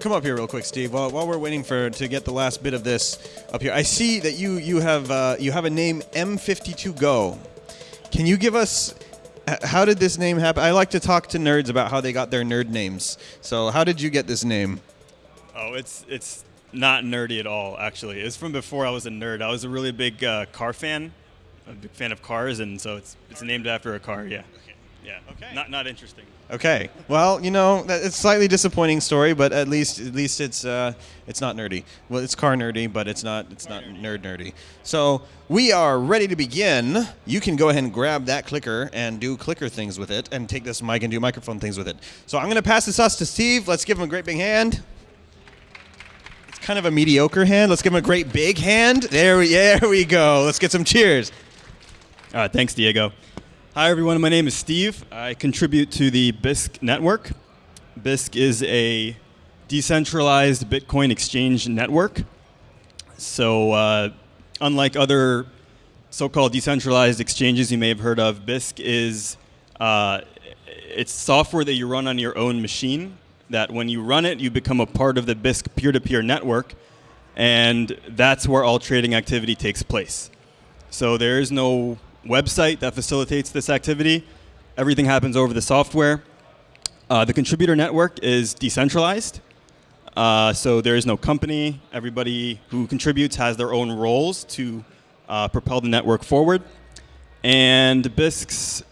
Come, up here real quick, Steve. While, while we're waiting for to get the last bit of this up here, I see that you you have uh, you have a name M52 Go. Can you give us how did this name happen? I like to talk to nerds about how they got their nerd names. So how did you get this name? Oh, it's it's not nerdy at all. Actually, it's from before I was a nerd. I was a really big uh, car fan, a big fan of cars, and so it's it's named after a car. Yeah. Yeah. Okay. Not not interesting. Okay. Well, you know, that- it's a slightly disappointing story, but at least at least it's uh, it's not nerdy. Well, it's car nerdy, but it's not it's not nerd nerdy. So we are ready to begin. You can go ahead and grab that clicker and do clicker things with it, and take this mic and do microphone things with it. So I'm going to pass this us to Steve. Let's give him a great big hand. It's kind of a mediocre hand. Let's give him a great big hand. There we there we go. Let's get some cheers. All right. Thanks, Diego. Hi, everyone. My name is Steve. I contribute to the Bisq network. Bisq is a decentralized Bitcoin exchange network. So, uh, unlike other so-called decentralized exchanges you may have heard of, Bisq is uh, it's software that you run on your own machine. That when you run it, you become a part of the Bisq peer-to-peer network, and that's where all trading activity takes place. So there is no website that facilitates this activity. Everything happens over the software. Uh, the contributor network is decentralized. Uh, so there is no company. Everybody who contributes has their own roles to uh, propel the network forward. And Bisq's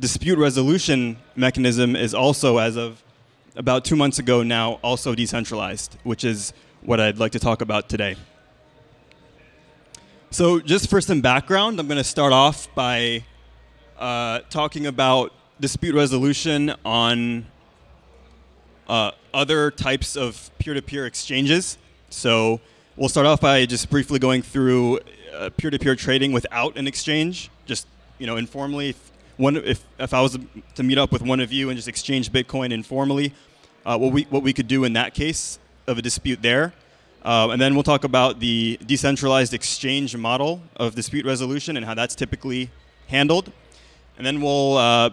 dispute resolution mechanism is also, as of about two months ago now, also decentralized, which is what I'd like to talk about today. So, just for some background, I'm going to start off by uh, talking about dispute resolution on uh, other types of peer-to-peer exchanges. So, we'll start off by just briefly going through uh, peer-to-peer trading without an exchange, just you know, informally. If, one, if, if I was to meet up with one of you and just exchange Bitcoin informally, uh, what we what we could do in that case of a dispute there. Uh, and then we'll talk about the decentralized exchange model of dispute resolution and how that's typically handled. And then we'll, uh,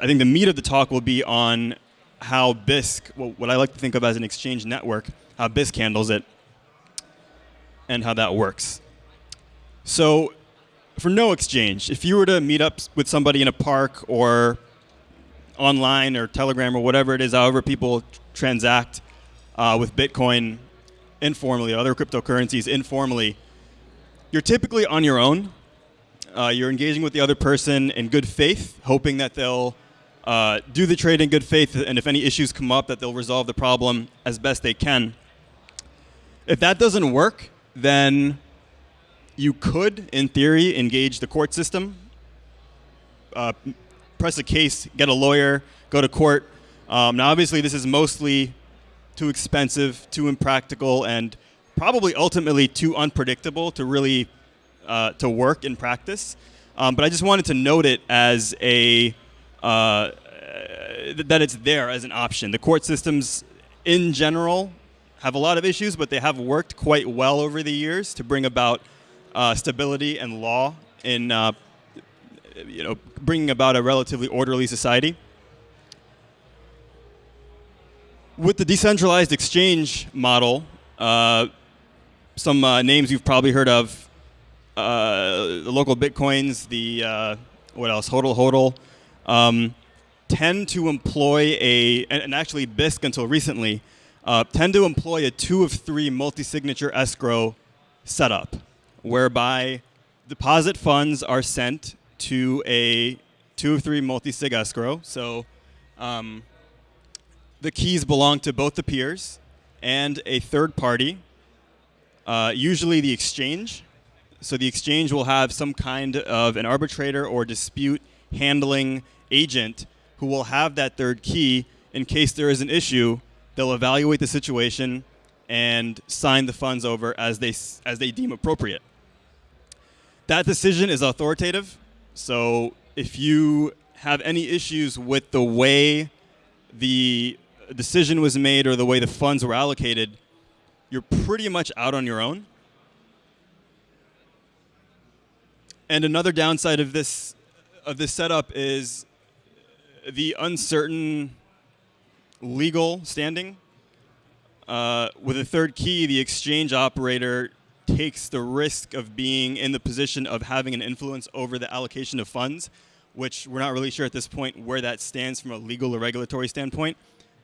I think the meat of the talk will be on how Bisq, what I like to think of as an exchange network, how Bisq handles it, and how that works. So, for no exchange, if you were to meet up with somebody in a park or online or Telegram or whatever it is, however people transact uh, with Bitcoin informally, other cryptocurrencies informally, you're typically on your own. Uh, you're engaging with the other person in good faith, hoping that they'll uh, do the trade in good faith, and if any issues come up, that they'll resolve the problem as best they can. If that doesn't work, then you could, in theory, engage the court system, uh, press a case, get a lawyer, go to court. Um, now, obviously, this is mostly too expensive, too impractical, and probably ultimately too unpredictable to really uh, to work in practice. Um, but I just wanted to note it as a uh, that it's there as an option. The court systems, in general, have a lot of issues, but they have worked quite well over the years to bring about uh, stability and law in uh, you know bringing about a relatively orderly society. With the decentralized exchange model, uh, some uh, names you've probably heard of, uh, the local bitcoins, the uh, what else, HODL HODL, um, tend to employ a, and, actually BISC until recently, uh, tend to employ a two of three multi-signature escrow setup, whereby deposit funds are sent to a two of three multi-sig escrow. So um, the keys belong to both the peers and a third party, uh, usually the exchange. So the exchange will have some kind of an arbitrator or dispute handling agent who will have that third key in case there is an issue. They'll evaluate the situation and sign the funds over as they as they deem appropriate. That decision is authoritative. So if you have any issues with the way the decision was made or the way the funds were allocated, you're pretty much out on your own. And another downside of this of this setup is the uncertain legal standing. uh, with a third key, the exchange operator takes the risk of being in the position of having an influence over the allocation of funds, which we're not really sure at this point where that stands from a legal or regulatory standpoint.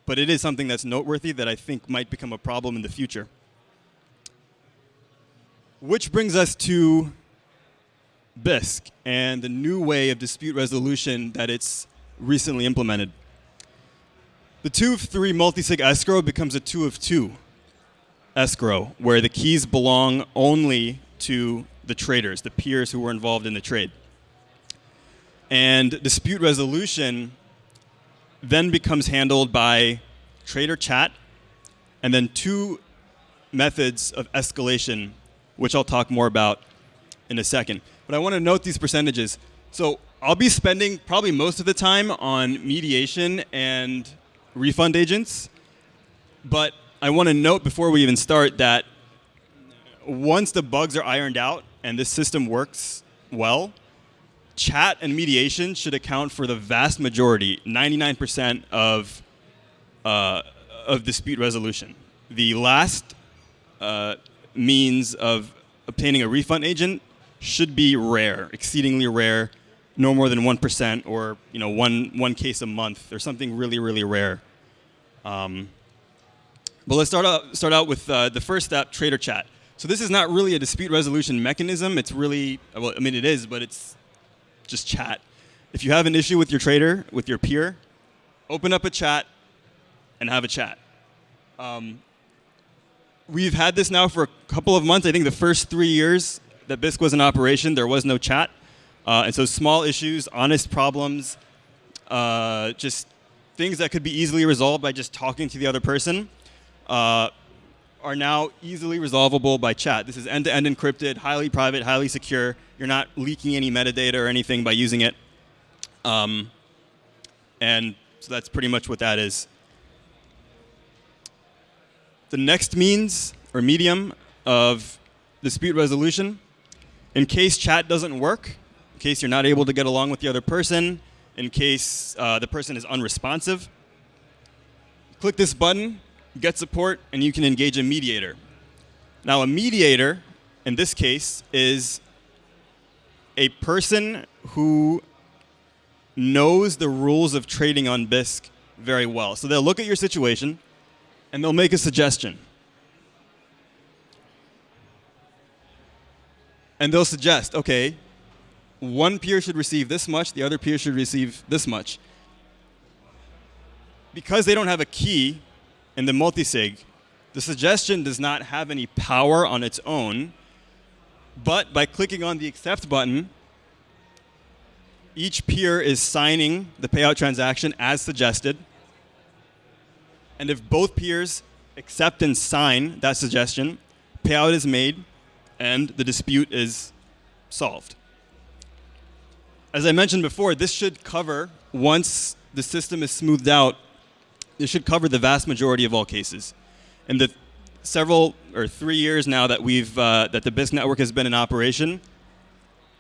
But it is something that's noteworthy that I think might become a problem in the future. Which brings us to Bisq and the new way of dispute resolution that it's recently implemented. The two of three multi-sig escrow becomes a two of two escrow, where the keys belong only to the traders, the peers who were involved in the trade. And dispute resolution then becomes handled by trader chat and then two methods of escalation, which I'll talk more about in a second. But I want to note these percentages. So I'll be spending probably most of the time on mediation and refund agents. But I want to note before we even start that once the bugs are ironed out and this system works well, chat and mediation should account for the vast majority, 99% of, uh, of dispute resolution. The last uh, means of obtaining a refund agent should be rare, exceedingly rare, no more than 1% or you know, one, one case a month or something really, really rare. Um, but let's start out, start out with uh, the first step, trader chat. So this is not really a dispute resolution mechanism. It's really, well, I mean, it is, but it's just chat. If you have an issue with your trader, with your peer, open up a chat and have a chat. Um, we've had this now for a couple of months. I think the first three years that Bisq was in operation, there was no chat. Uh, and so small issues, honest problems, uh, just things that could be easily resolved by just talking to the other person uh, are now easily resolvable by chat. This is end-to-end -end encrypted, highly private, highly secure. You're not leaking any metadata or anything by using it. Um, and so that's pretty much what that is. The next means or medium of dispute resolution in case chat doesn't work, in case you're not able to get along with the other person, in case uh, the person is unresponsive, click this button, get support, and you can engage a mediator. Now, a mediator, in this case, is a person who knows the rules of trading on Bisq very well. So they'll look at your situation, and they'll make a suggestion. and they'll suggest, okay, one peer should receive this much, the other peer should receive this much. Because they don't have a key in the multisig, the suggestion does not have any power on its own, but by clicking on the accept button, each peer is signing the payout transaction as suggested. And if both peers accept and sign that suggestion, payout is made and the dispute is solved. As I mentioned before, this should cover, once the system is smoothed out, this should cover the vast majority of all cases. In the several or three years now that we've uh, that the Bisq network has been in operation,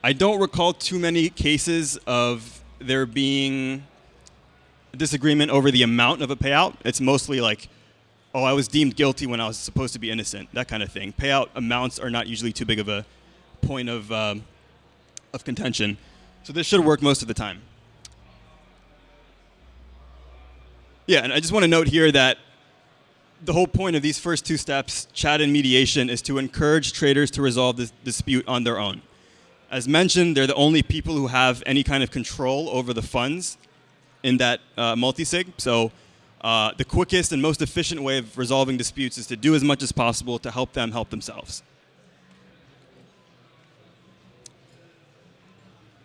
I don't recall too many cases of there being disagreement over the amount of a payout. It's mostly like oh, I was deemed guilty when I was supposed to be innocent, that kind of thing. Payout amounts are not usually too big of a point of, um, of contention. So this should work most of the time. Yeah, and I just want to note here that the whole point of these first two steps, chat and mediation, is to encourage traders to resolve this dispute on their own. As mentioned, they're the only people who have any kind of control over the funds in that uh, multisig. So uh, the quickest and most efficient way of resolving disputes is to do as much as possible to help them help themselves.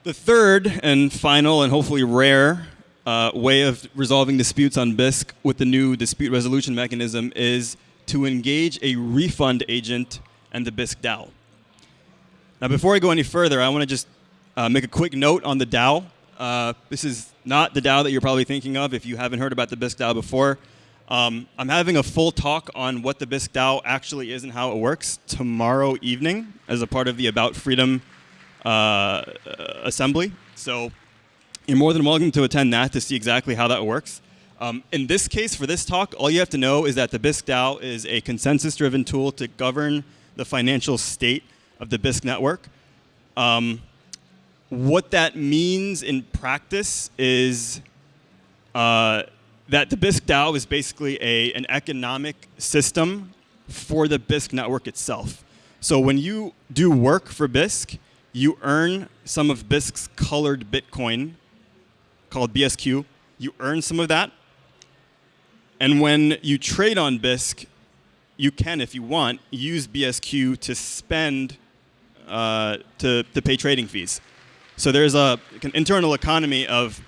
The third and final and hopefully rare uh, way of resolving disputes on Bisq with the new dispute resolution mechanism is to engage a refund agent and the Bisq DAO. Now, before I go any further, I want to just uh, make a quick note on the DAO. Uh, this is not the DAO that you're probably thinking of if you haven't heard about the Bisq DAO before. Um, I'm having a full talk on what the Bisq DAO actually is and how it works tomorrow evening as a part of the About Freedom uh, assembly. So you're more than welcome to attend that to see exactly how that works. Um, in this case, for this talk, all you have to know is that the Bisq DAO is a consensus-driven tool to govern the financial state of the Bisq network. Um, what that means in practice is uh, that the Bisq DAO is basically a, an economic system for the Bisq network itself. So when you do work for Bisq, you earn some of Bisq's colored Bitcoin called BSQ. You earn some of that. And when you trade on Bisq, you can, if you want, use BSQ to spend, uh, to, to pay trading fees. So there's a, an internal economy of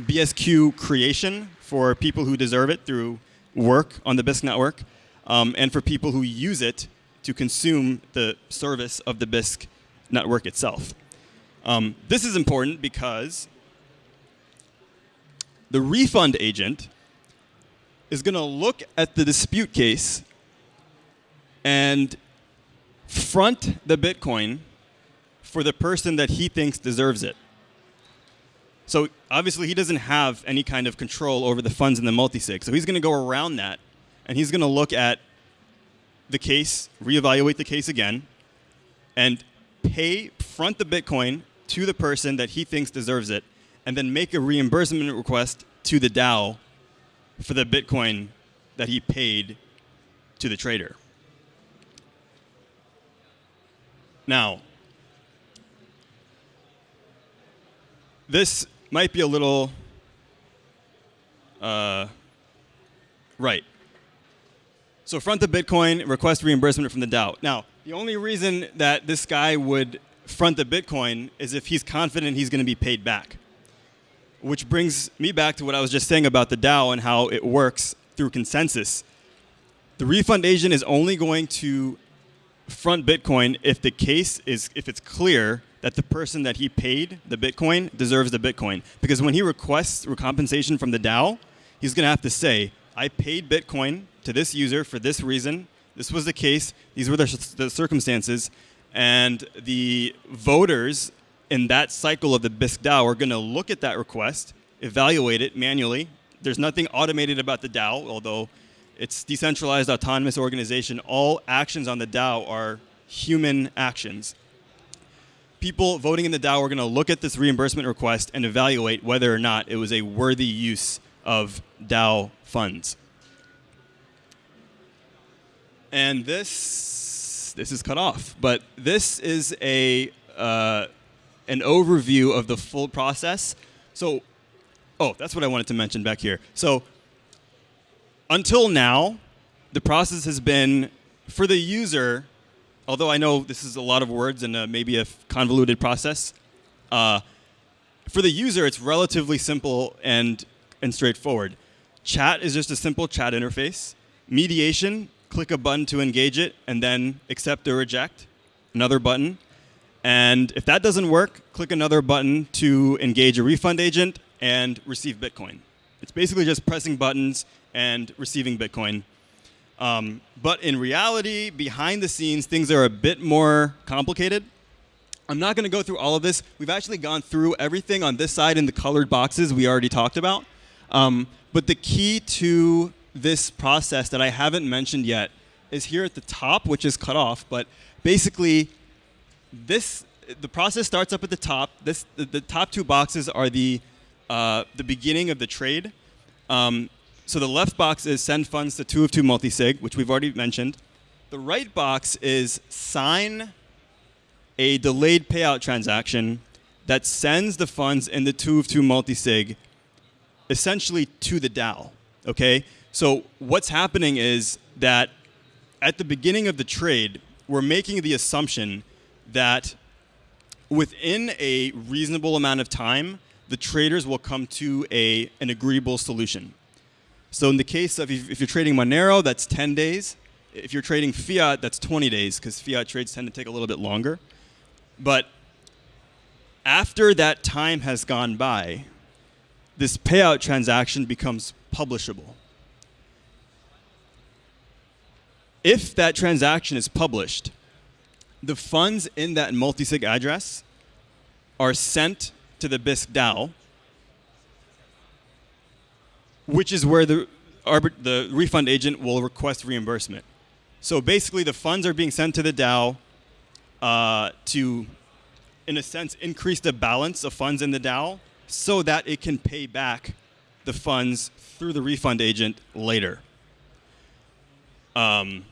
BSQ creation for people who deserve it through work on the Bisq network, um, and for people who use it to consume the service of the Bisq network itself. Um, this is important because the refund agent is going to look at the dispute case and front the Bitcoin for the person that he thinks deserves it. So obviously he doesn't have any kind of control over the funds in the multisig. So he's going to go around that and he's going to look at the case, reevaluate the case again, and pay front the Bitcoin to the person that he thinks deserves it, and then make a reimbursement request to the DAO for the Bitcoin that he paid to the trader. Now, this might be a little uh, right. So front the Bitcoin, request reimbursement from the DAO. Now, the only reason that this guy would front the Bitcoin is if he's confident he's going to be paid back. Which brings me back to what I was just saying about the DAO and how it works through consensus. The refund agent is only going to front Bitcoin if the case is if it's clear that the person that he paid the Bitcoin deserves the Bitcoin. Because when he requests compensation from the DAO, he's going to have to say, I paid Bitcoin to this user for this reason. This was the case. These were the, the circumstances. And the voters in that cycle of the Bisq DAO are going to look at that request, evaluate it manually. There's nothing automated about the DAO, although it's decentralized autonomous organization. All actions on the DAO are human actions. People voting in the DAO are going to look at this reimbursement request and evaluate whether or not it was a worthy use of DAO funds. And this, this is cut off, but this is a, uh, an overview of the full process. So, oh, that's what I wanted to mention back here. So, until now, the process has been for the user, although I know this is a lot of words and uh, maybe a convoluted process, uh, for the user, it's relatively simple and, and straightforward. Chat is just a simple chat interface. Mediation click a button to engage it, and then accept or reject, another button. And if that doesn't work, click another button to engage a refund agent and receive Bitcoin. It's basically just pressing buttons and receiving Bitcoin. Um, but in reality, behind the scenes, things are a bit more complicated. I'm not going to go through all of this. We've actually gone through everything on this side in the colored boxes we already talked about. Um, but the key to this process that I haven't mentioned yet is here at the top, which is cut off. But basically, this the process starts up at the top. This the, the top two boxes are the uh, the beginning of the trade. Um, so the left box is send funds to two of two multisig, which we've already mentioned. The right box is sign a delayed payout transaction that sends the funds in the two of two multisig essentially to the DAO. Okay, so what's happening is that at the beginning of the trade, we're making the assumption that within a reasonable amount of time, the traders will come to a, an agreeable solution. So in the case of if, if you're trading Monero, that's 10 days. If you're trading fiat, that's 20 days because fiat trades tend to take a little bit longer. But after that time has gone by, this payout transaction becomes publishable. if that transaction is published, the funds in that multisig address are sent to the Bisq DAO. which is where the the refund agent will request reimbursement. So basically, the funds are being sent to the DAO uh, to, in a sense, increase the balance of funds in the DAO so that it can pay back the funds through the refund agent later. Um,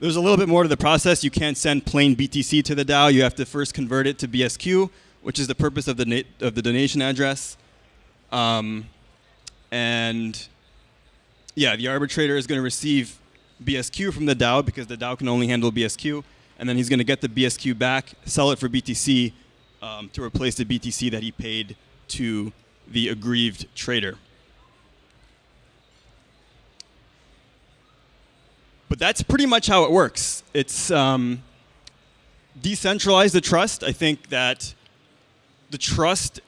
there's a little bit more to the process. You can't send plain BTC to the DAO. You have to first convert it to BSQ, which is the purpose of the of the donation address. Um, and yeah, the arbitrator is going to receive BSQ from the DAO because the DAO can only handle BSQ, and then he's going to get the BSQ back, sell it for BTC um, to replace the BTC that he paid to the aggrieved trader. But that's pretty much how it works. It's um, decentralize the trust. I think that the trust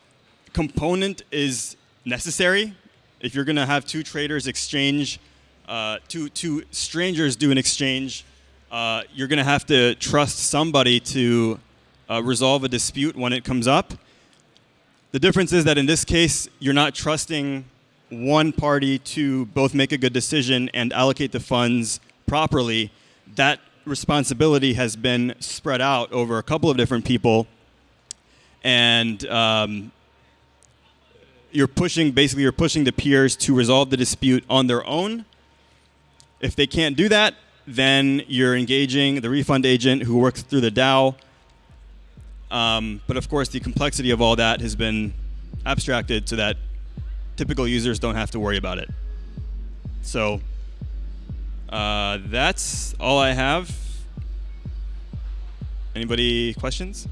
component is necessary. If you're going to have two traders exchange, uh, two, two strangers do an exchange, uh, you're going to have to trust somebody to uh, resolve a dispute when it comes up. The difference is that in this case, you're not trusting one party to both make a good decision and allocate the funds properly. That responsibility has been spread out over a couple of different people. And um, you're pushing, basically, you're pushing the peers to resolve the dispute on their own. If they can't do that, then you're engaging the refund agent who works through the DAO um, but of course, the complexity of all that has been abstracted so that typical users don't have to worry about it. So uh, that's all I have. Anybody questions?